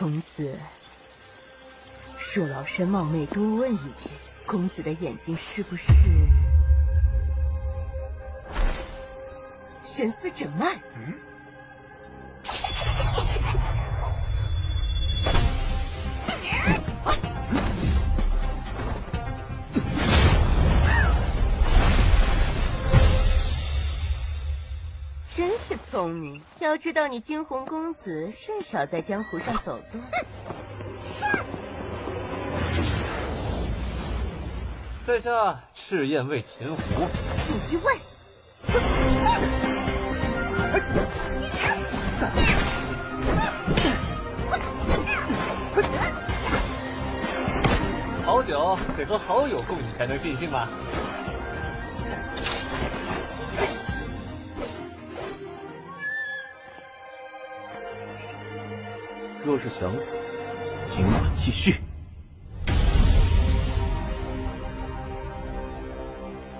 公子，恕老身冒昧多问一句，公子的眼睛是不是神思诊脉？真是聪明，要知道你惊鸿公子甚少在江湖上走动。在下赤焰卫秦胡，锦衣卫。好酒得和好友共饮才能尽兴吗？若是想死，尽管继续。